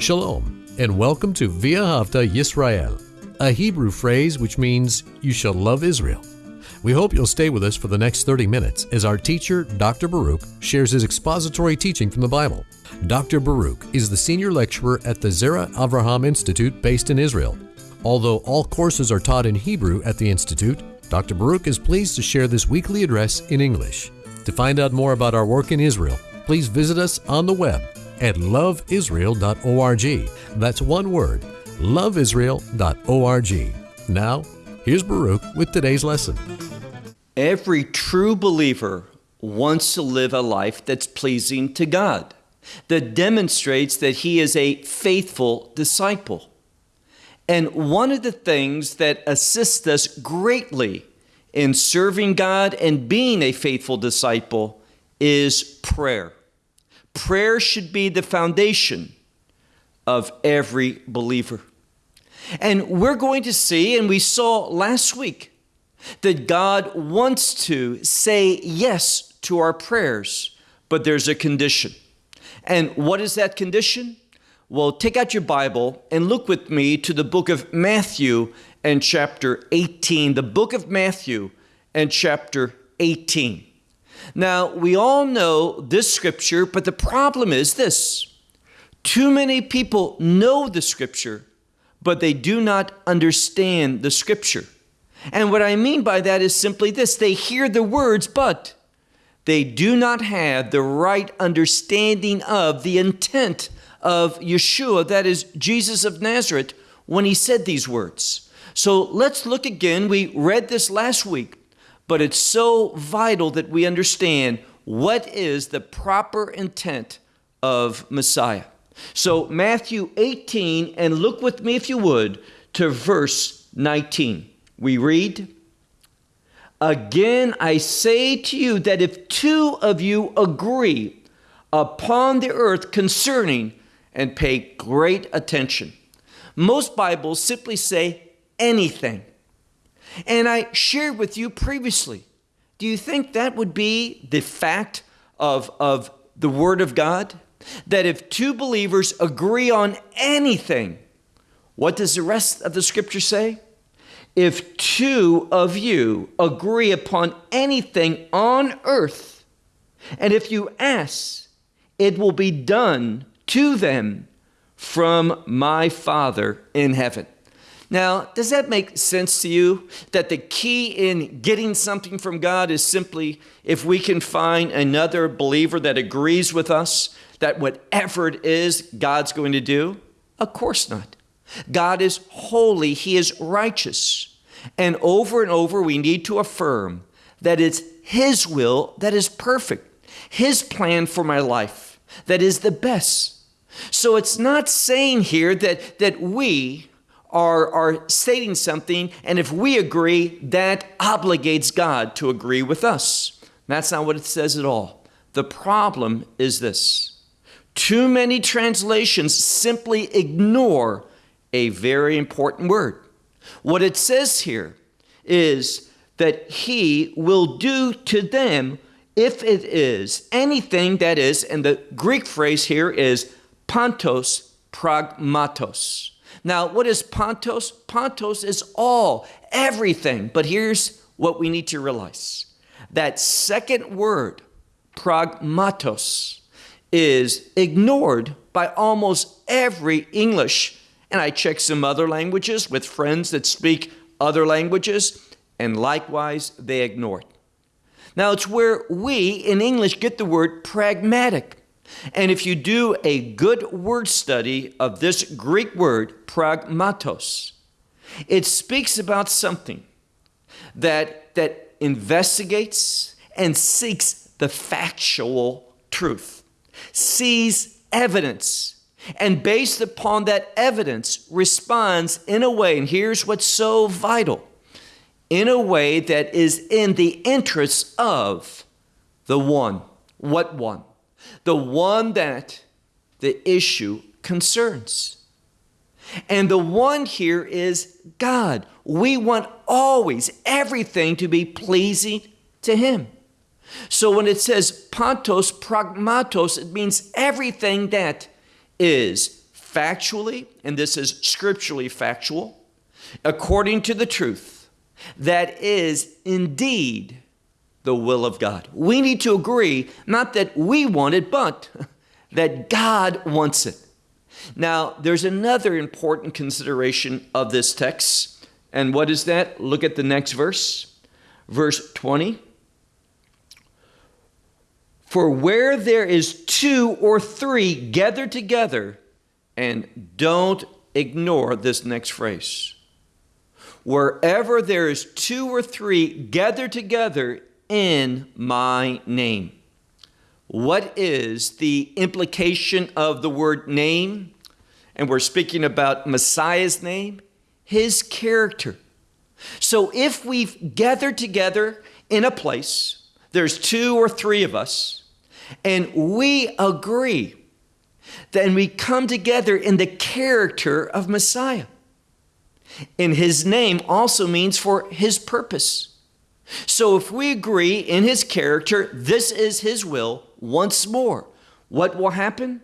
Shalom, and welcome to Via Havta Yisrael, a Hebrew phrase which means you shall love Israel. We hope you'll stay with us for the next 30 minutes as our teacher, Dr. Baruch, shares his expository teaching from the Bible. Dr. Baruch is the senior lecturer at the Zera Avraham Institute based in Israel. Although all courses are taught in Hebrew at the Institute, Dr. Baruch is pleased to share this weekly address in English. To find out more about our work in Israel, please visit us on the web at loveisrael.org. That's one word, loveisrael.org. Now, here's Baruch with today's lesson. Every true believer wants to live a life that's pleasing to God, that demonstrates that he is a faithful disciple. And one of the things that assists us greatly in serving God and being a faithful disciple is prayer. Prayer should be the foundation of every believer. And we're going to see, and we saw last week, that God wants to say yes to our prayers, but there's a condition. And what is that condition? Well, take out your Bible and look with me to the book of Matthew and chapter 18. The book of Matthew and chapter 18. Now, we all know this scripture, but the problem is this too many people know the scripture, but they do not understand the scripture. And what I mean by that is simply this they hear the words, but they do not have the right understanding of the intent of Yeshua, that is Jesus of Nazareth, when he said these words. So let's look again. We read this last week but it's so vital that we understand what is the proper intent of Messiah. So, Matthew 18, and look with me, if you would, to verse 19. We read, Again, I say to you that if two of you agree upon the earth concerning, and pay great attention. Most Bibles simply say anything. And I shared with you previously. Do you think that would be the fact of, of the Word of God? That if two believers agree on anything, what does the rest of the scripture say? If two of you agree upon anything on earth, and if you ask, it will be done to them from my Father in heaven. Now, does that make sense to you? That the key in getting something from God is simply if we can find another believer that agrees with us that whatever it is God's going to do? Of course not. God is holy, He is righteous. And over and over, we need to affirm that it's His will that is perfect, His plan for my life that is the best. So it's not saying here that, that we, are, are stating something, and if we agree, that obligates God to agree with us. That's not what it says at all. The problem is this too many translations simply ignore a very important word. What it says here is that he will do to them if it is anything that is, and the Greek phrase here is pantos pragmatos. Now, what is pantos? pantos is all, everything. But here's what we need to realize that second word, pragmatos, is ignored by almost every English. And I checked some other languages with friends that speak other languages, and likewise they ignore it. Now, it's where we in English get the word pragmatic. And if you do a good word study of this Greek word, pragmatos, it speaks about something that, that investigates and seeks the factual truth, sees evidence, and based upon that evidence responds in a way, and here's what's so vital in a way that is in the interests of the one. What one? The one that the issue concerns. And the one here is God. We want always everything to be pleasing to Him. So when it says pantos pragmatos, it means everything that is factually, and this is scripturally factual, according to the truth, that is indeed the will of God. We need to agree, not that we want it, but that God wants it. Now, there's another important consideration of this text. And what is that? Look at the next verse, verse 20. For where there is two or three gathered together, and don't ignore this next phrase. Wherever there is two or three gathered together in my name. What is the implication of the word name? And we're speaking about Messiah's name, his character. So if we've gathered together in a place, there's two or three of us, and we agree, then we come together in the character of Messiah. And his name also means for his purpose. So if we agree in his character, this is his will, once more, what will happen?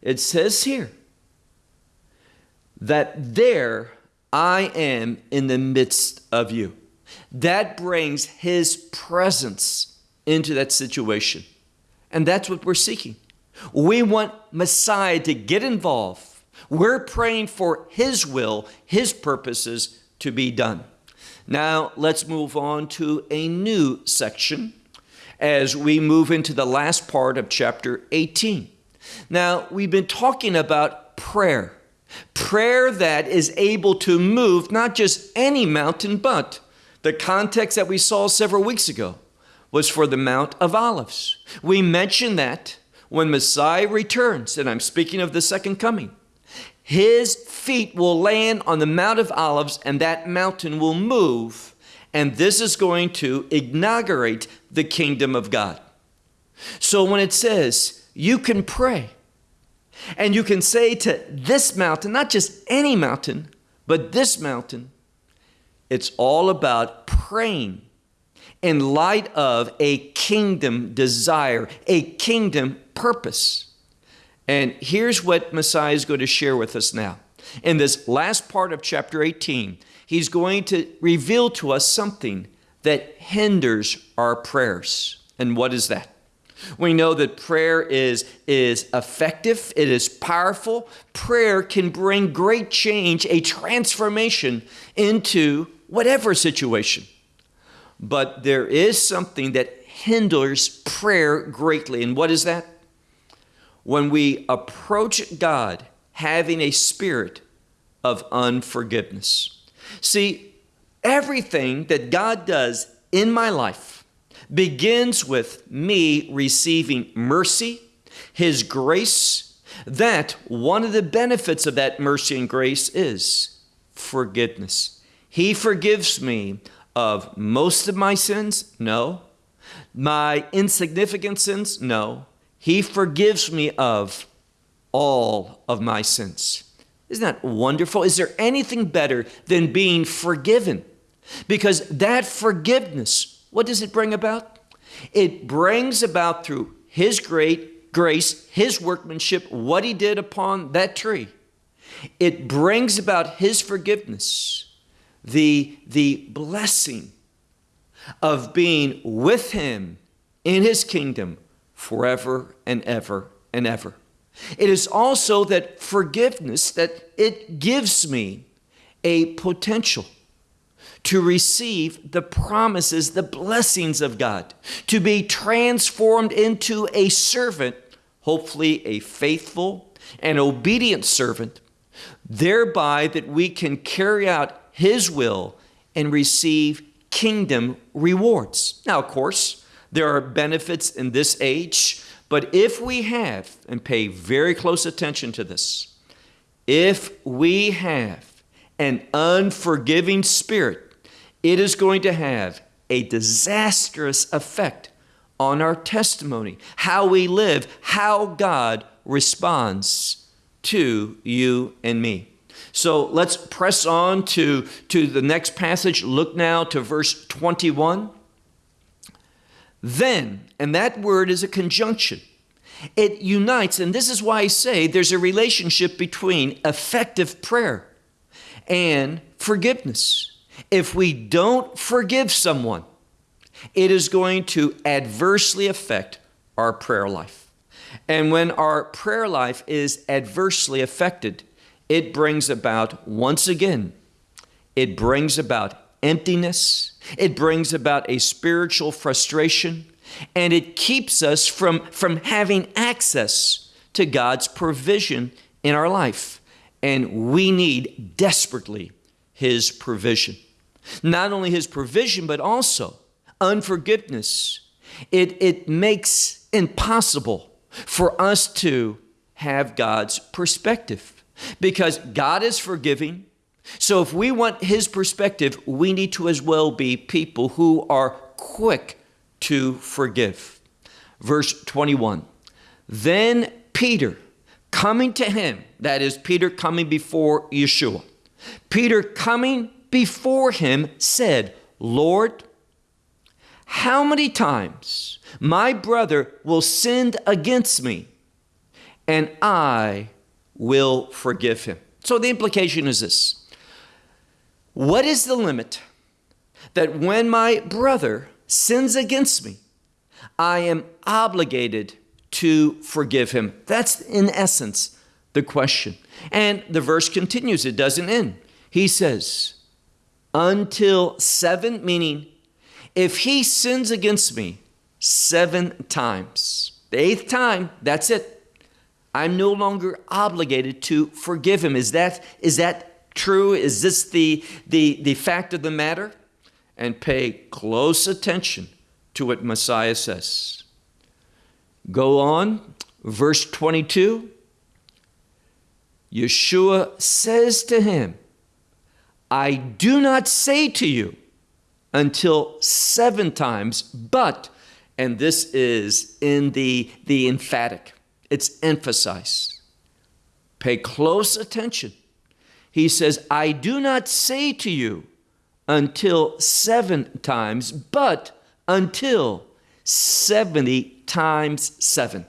It says here that there I am in the midst of you. That brings his presence into that situation. And that's what we're seeking. We want Messiah to get involved. We're praying for his will, his purposes to be done. Now, let's move on to a new section as we move into the last part of chapter 18. Now, we've been talking about prayer. Prayer that is able to move not just any mountain, but the context that we saw several weeks ago was for the Mount of Olives. We mentioned that when Messiah returns, and I'm speaking of the second coming, his feet will land on the Mount of Olives and that mountain will move. And this is going to inaugurate the kingdom of God. So when it says you can pray and you can say to this mountain, not just any mountain, but this mountain, it's all about praying in light of a kingdom desire, a kingdom purpose. And here's what Messiah is going to share with us now. In this last part of chapter 18, he's going to reveal to us something that hinders our prayers. And what is that? We know that prayer is, is effective, it is powerful. Prayer can bring great change, a transformation into whatever situation. But there is something that hinders prayer greatly. And what is that? When we approach God having a spirit of unforgiveness. See, everything that God does in my life begins with me receiving mercy, His grace. That one of the benefits of that mercy and grace is forgiveness. He forgives me of most of my sins? No. My insignificant sins? No. He forgives me of all of my sins. Isn't that wonderful? Is there anything better than being forgiven? Because that forgiveness, what does it bring about? It brings about through His great grace, His workmanship, what He did upon that tree. It brings about His forgiveness, the, the blessing of being with Him in His kingdom forever and ever and ever. It is also that forgiveness that it gives me a potential to receive the promises, the blessings of God, to be transformed into a servant, hopefully a faithful and obedient servant, thereby that we can carry out His will and receive kingdom rewards. Now, of course, there are benefits in this age, but if we have, and pay very close attention to this, if we have an unforgiving spirit, it is going to have a disastrous effect on our testimony, how we live, how God responds to you and me. So let's press on to, to the next passage. Look now to verse 21. Then, and that word is a conjunction. It unites, and this is why I say there's a relationship between effective prayer and forgiveness. If we don't forgive someone, it is going to adversely affect our prayer life. And when our prayer life is adversely affected, it brings about, once again, it brings about emptiness, it brings about a spiritual frustration, and it keeps us from, from having access to God's provision in our life. And we need desperately His provision. Not only His provision, but also unforgiveness. It, it makes impossible for us to have God's perspective because God is forgiving. So if we want His perspective, we need to as well be people who are quick to forgive. Verse 21 Then Peter, coming to him, that is, Peter coming before Yeshua, Peter coming before him said, Lord, how many times my brother will sin against me and I will forgive him? So the implication is this What is the limit that when my brother sins against me, I am obligated to forgive him? That's in essence the question. And the verse continues, it doesn't end. He says, until seven, meaning if he sins against me seven times, the eighth time, that's it. I'm no longer obligated to forgive him. Is that, is that true? Is this the, the, the fact of the matter? And pay close attention to what Messiah says. Go on, verse 22. Yeshua says to him, I do not say to you, until seven times, but, and this is in the, the emphatic, it's emphasized. Pay close attention. He says, I do not say to you until seven times, but until 70 times seven.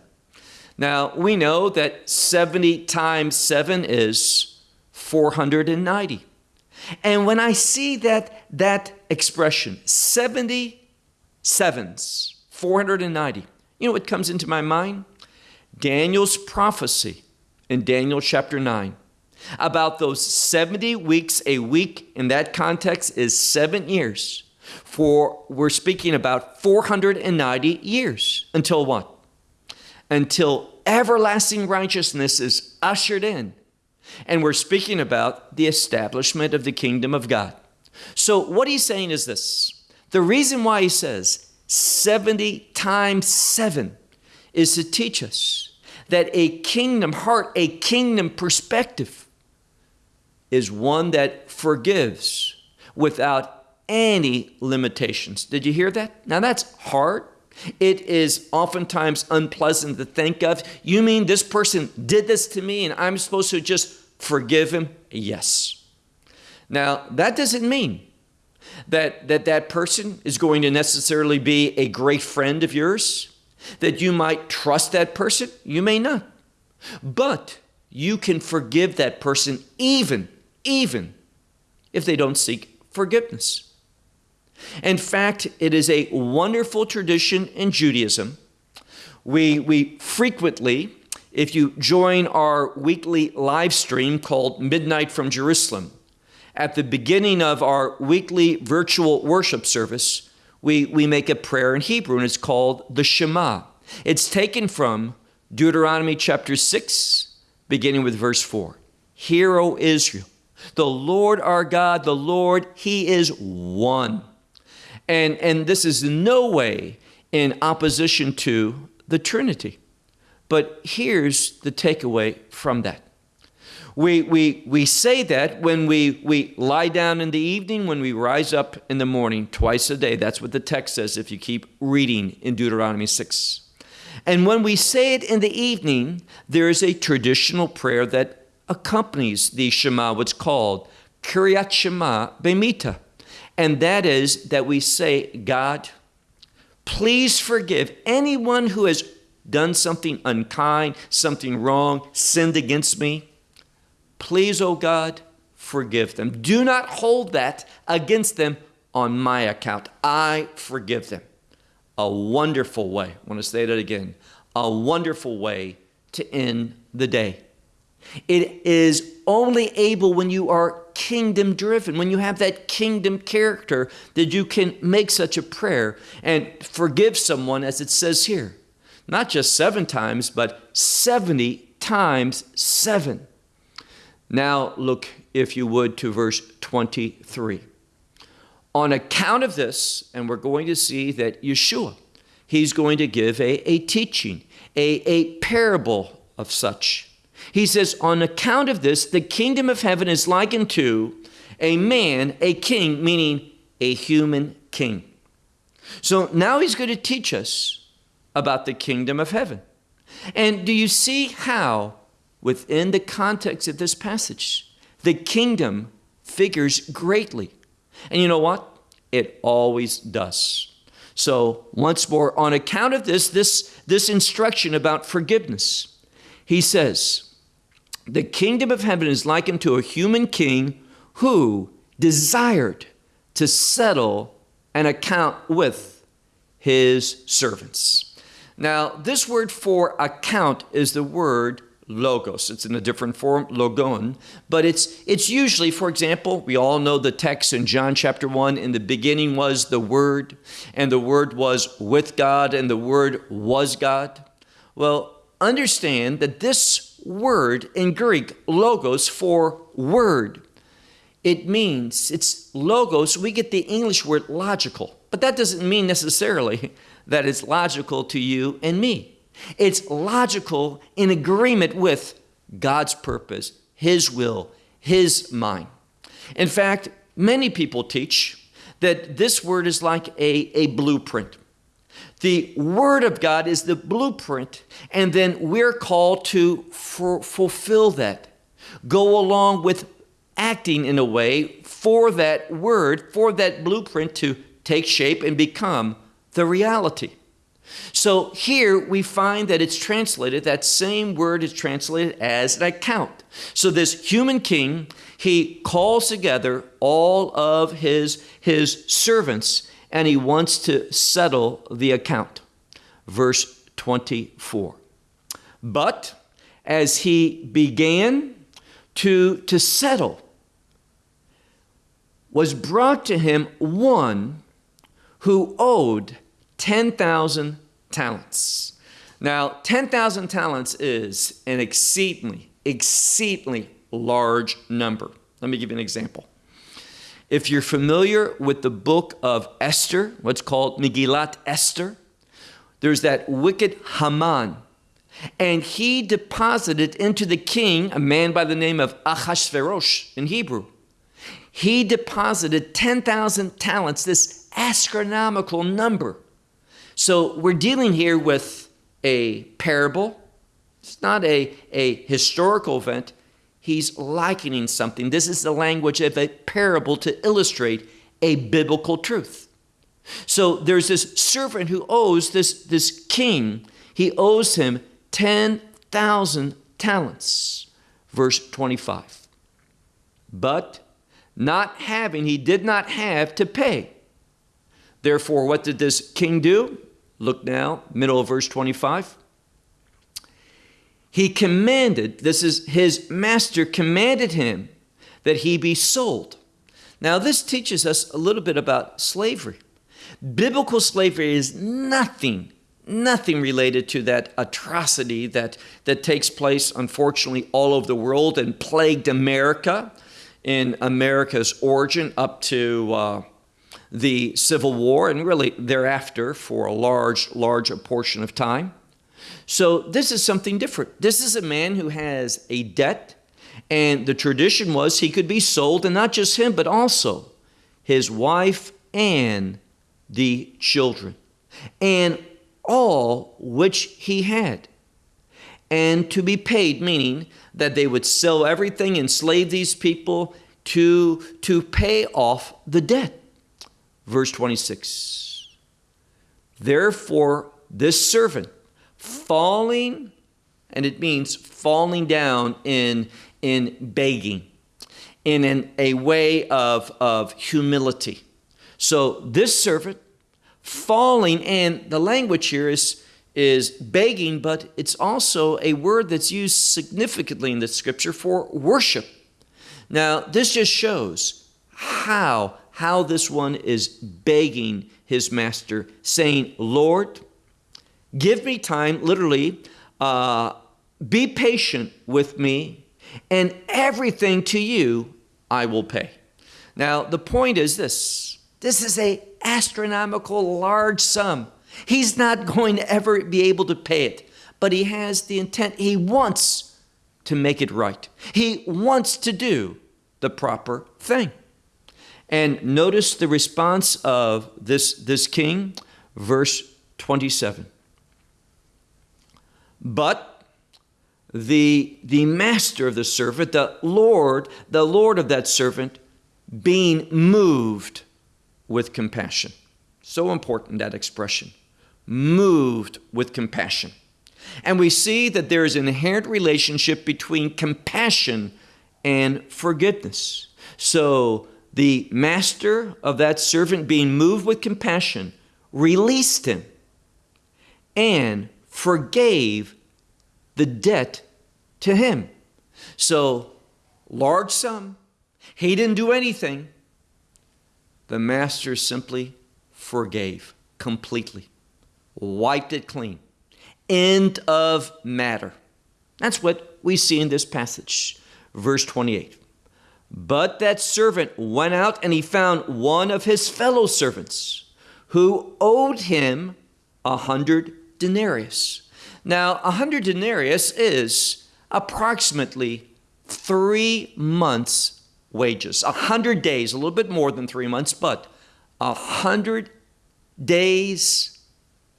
Now, we know that 70 times seven is 490. And when I see that, that expression, 70 sevens, 490, you know what comes into my mind? Daniel's prophecy in Daniel chapter 9 about those 70 weeks. A week in that context is seven years. For we're speaking about 490 years until what? Until everlasting righteousness is ushered in and we're speaking about the establishment of the kingdom of God. So, what he's saying is this the reason why he says 70 times 7 is to teach us that a kingdom heart, a kingdom perspective, is one that forgives without any limitations. Did you hear that? Now, that's hard. It is oftentimes unpleasant to think of. You mean this person did this to me and I'm supposed to just forgive him? Yes. Now, that doesn't mean that that, that person is going to necessarily be a great friend of yours, that you might trust that person. You may not. But you can forgive that person even, even if they don't seek forgiveness. In fact, it is a wonderful tradition in Judaism. We, we frequently, if you join our weekly live stream called Midnight from Jerusalem, at the beginning of our weekly virtual worship service, we, we make a prayer in Hebrew and it's called the Shema. It's taken from Deuteronomy chapter 6, beginning with verse 4. Hear, O Israel, the Lord our God, the Lord, He is one. And, and this is in no way in opposition to the Trinity. But here's the takeaway from that. We, we, we say that when we, we lie down in the evening, when we rise up in the morning, twice a day. That's what the text says if you keep reading in Deuteronomy 6. And when we say it in the evening, there is a traditional prayer that accompanies the Shema, what's called Kiryat Shema Bemita. And that is that we say, God, please forgive anyone who has done something unkind, something wrong, sinned against me, please, O oh God, forgive them. Do not hold that against them on my account. I forgive them. A wonderful way, I want to say that again, a wonderful way to end the day. It is only able when you are kingdom driven, when you have that kingdom character, that you can make such a prayer and forgive someone, as it says here. Not just seven times, but 70 times seven. Now, look, if you would, to verse 23. On account of this, and we're going to see that Yeshua, he's going to give a, a teaching, a, a parable of such. He says, On account of this, the kingdom of heaven is likened to a man, a king, meaning a human king. So now he's going to teach us about the kingdom of heaven. And do you see how, within the context of this passage, the kingdom figures greatly? And you know what? It always does. So, once more, on account of this, this, this instruction about forgiveness, he says, the kingdom of heaven is likened to a human king who desired to settle an account with his servants. Now, this word for account is the word logos. It's in a different form, logon, but it's it's usually, for example, we all know the text in John chapter 1, in the beginning was the word, and the word was with God, and the word was God. Well, understand that this word in Greek, logos, for word. It means, it's logos, we get the English word logical, but that doesn't mean necessarily that it's logical to you and me. It's logical in agreement with God's purpose, His will, His mind. In fact, many people teach that this word is like a, a blueprint. The Word of God is the blueprint, and then we're called to fulfill that. Go along with acting in a way for that Word, for that blueprint to take shape and become the reality. So here we find that it's translated, that same word is translated as an account. So this human king, he calls together all of his, his servants and he wants to settle the account. Verse 24. But as he began to, to settle, was brought to him one who owed 10,000 talents. Now, 10,000 talents is an exceedingly, exceedingly large number. Let me give you an example. If you're familiar with the book of Esther, what's called Megillat Esther, there's that wicked Haman. And he deposited into the king, a man by the name of Achashverosh in Hebrew. He deposited 10,000 talents, this astronomical number. So we're dealing here with a parable. It's not a, a historical event he's likening something. This is the language of a parable to illustrate a biblical truth. So there's this servant who owes this, this king, he owes him 10,000 talents. Verse 25. But not having, he did not have to pay. Therefore, what did this king do? Look now, middle of verse 25 he commanded, this is his master commanded him that he be sold. Now, this teaches us a little bit about slavery. Biblical slavery is nothing, nothing related to that atrocity that, that takes place, unfortunately, all over the world and plagued America in America's origin up to uh, the Civil War and really thereafter for a large, large portion of time. So this is something different. This is a man who has a debt, and the tradition was he could be sold, and not just him, but also his wife and the children, and all which he had. And to be paid, meaning that they would sell everything, enslave these people to, to pay off the debt. Verse 26 Therefore, this servant falling, and it means falling down in, in begging, in an, a way of, of humility. So this servant falling, and the language here is, is begging, but it's also a word that's used significantly in the scripture for worship. Now, this just shows how, how this one is begging his master, saying, Lord, give me time, literally, uh, be patient with me, and everything to you I will pay. Now, the point is this this is a astronomical large sum. He's not going to ever be able to pay it, but he has the intent. He wants to make it right. He wants to do the proper thing. And notice the response of this, this king, verse 27. But the, the master of the servant, the Lord, the Lord of that servant, being moved with compassion. So important that expression. Moved with compassion. And we see that there is an inherent relationship between compassion and forgiveness. So the master of that servant, being moved with compassion, released him and forgave the debt to him. So, large sum. He didn't do anything. The master simply forgave completely, wiped it clean. End of matter. That's what we see in this passage, verse 28. But that servant went out and he found one of his fellow servants who owed him a hundred denarius. Now, a hundred denarius is approximately three months' wages. A hundred days, a little bit more than three months, but a hundred days'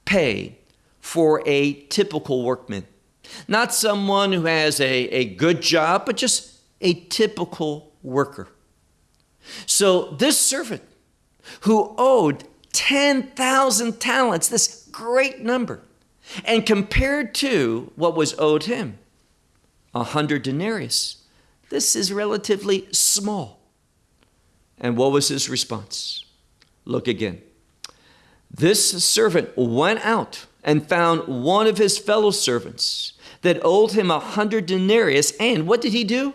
pay for a typical workman. Not someone who has a, a good job, but just a typical worker. So this servant who owed 10,000 talents, this great number, and compared to what was owed him, a hundred denarius, this is relatively small. And what was his response? Look again. This servant went out and found one of his fellow servants that owed him a hundred denarius, and what did he do?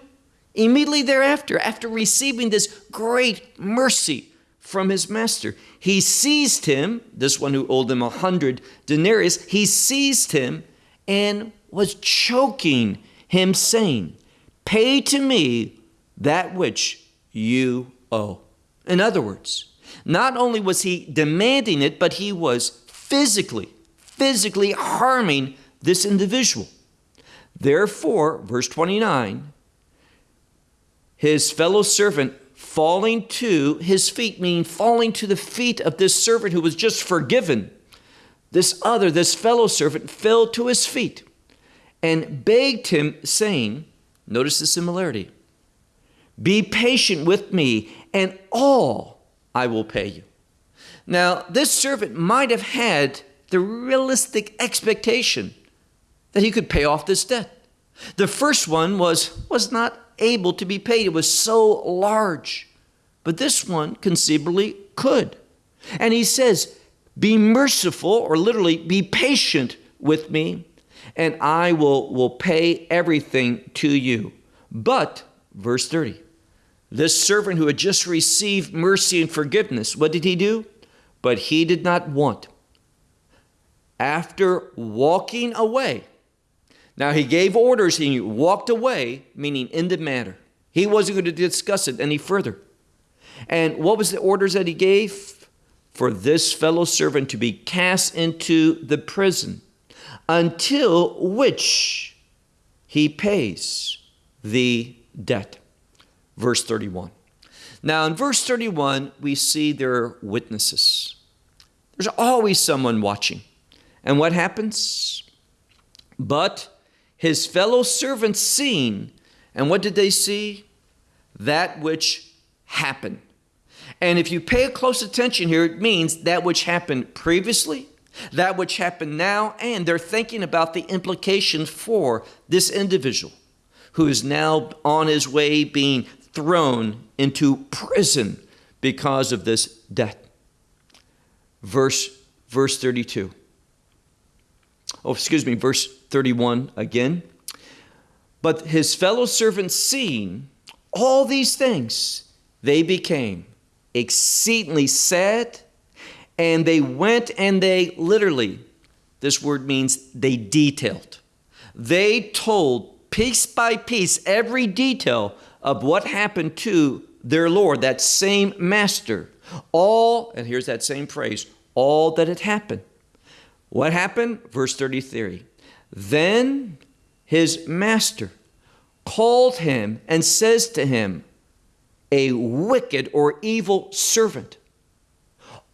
Immediately thereafter, after receiving this great mercy from his master, he seized him, this one who owed him a hundred denarius, he seized him and was choking him, saying, Pay to me that which you owe. In other words, not only was he demanding it, but he was physically, physically harming this individual. Therefore, verse 29, his fellow servant falling to his feet, meaning falling to the feet of this servant who was just forgiven. This other, this fellow servant, fell to his feet and begged him, saying, Notice the similarity. Be patient with me, and all I will pay you. Now, this servant might have had the realistic expectation that he could pay off this debt. The first one was, was not able to be paid. It was so large. But this one conceivably could. And he says, Be merciful, or literally, be patient with me, and I will, will pay everything to you. But, verse 30, this servant who had just received mercy and forgiveness, what did he do? But he did not want. After walking away, now he gave orders, he walked away, meaning in the matter. He wasn't going to discuss it any further. And what was the orders that he gave? For this fellow servant to be cast into the prison until which he pays the debt. Verse 31. Now, in verse 31, we see there are witnesses. There's always someone watching. And what happens? But his fellow servants seen. And what did they see? That which happened. And if you pay close attention here, it means that which happened previously that which happened now, and they're thinking about the implications for this individual who is now on his way being thrown into prison because of this debt. Verse, verse 32. Oh, excuse me, verse 31 again. But his fellow servants, seeing all these things, they became exceedingly sad, and they went and they literally, this word means they detailed. They told piece by piece every detail of what happened to their Lord, that same master. All, and here's that same phrase, all that had happened. What happened? Verse 33. Then his master called him and says to him, A wicked or evil servant,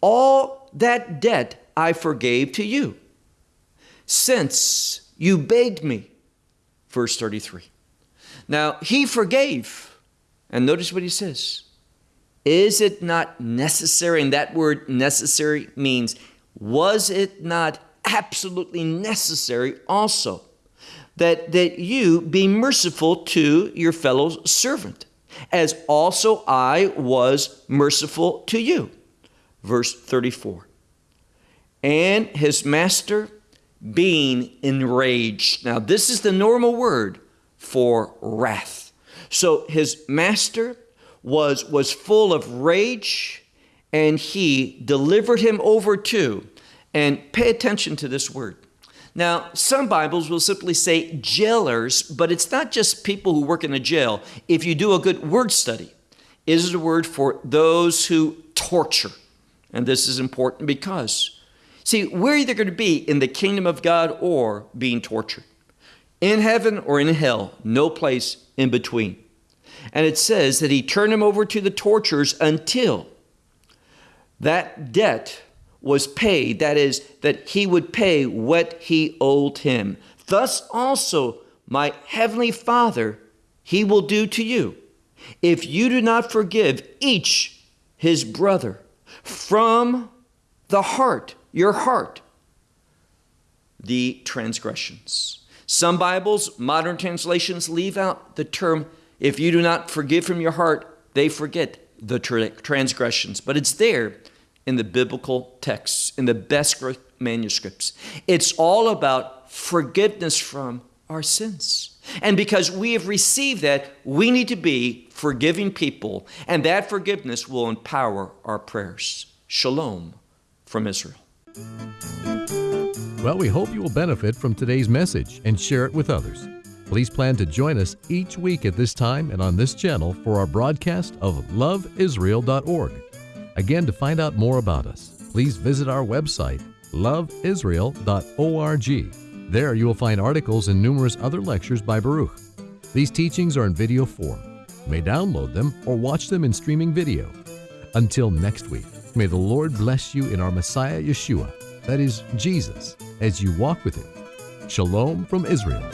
all that debt I forgave to you, since you begged me. Verse 33. Now, he forgave. And notice what he says. Is it not necessary? And that word necessary means, was it not absolutely necessary also that, that you be merciful to your fellow servant, as also I was merciful to you? Verse 34. And his master being enraged. Now, this is the normal word for wrath. So his master was, was full of rage and he delivered him over to, and pay attention to this word. Now, some Bibles will simply say jailers, but it's not just people who work in a jail. If you do a good word study, it is a word for those who torture. And this is important because, see, we're either going to be in the kingdom of God or being tortured. In heaven or in hell, no place in between. And it says that he turned him over to the torturers until that debt was paid. That is, that he would pay what he owed him. Thus also, my heavenly Father, he will do to you. If you do not forgive each his brother from the heart, your heart, the transgressions. Some Bibles, modern translations, leave out the term if you do not forgive from your heart, they forget the transgressions. But it's there in the biblical texts, in the best manuscripts. It's all about forgiveness from our sins. And because we have received that, we need to be forgiving people, and that forgiveness will empower our prayers. Shalom from Israel. Well, we hope you will benefit from today's message and share it with others. Please plan to join us each week at this time and on this channel for our broadcast of loveisrael.org. Again, to find out more about us, please visit our website, loveisrael.org. There you will find articles and numerous other lectures by Baruch. These teachings are in video form. You may download them or watch them in streaming video. Until next week, may the Lord bless you in our Messiah Yeshua, that is, Jesus, as you walk with Him. Shalom from Israel.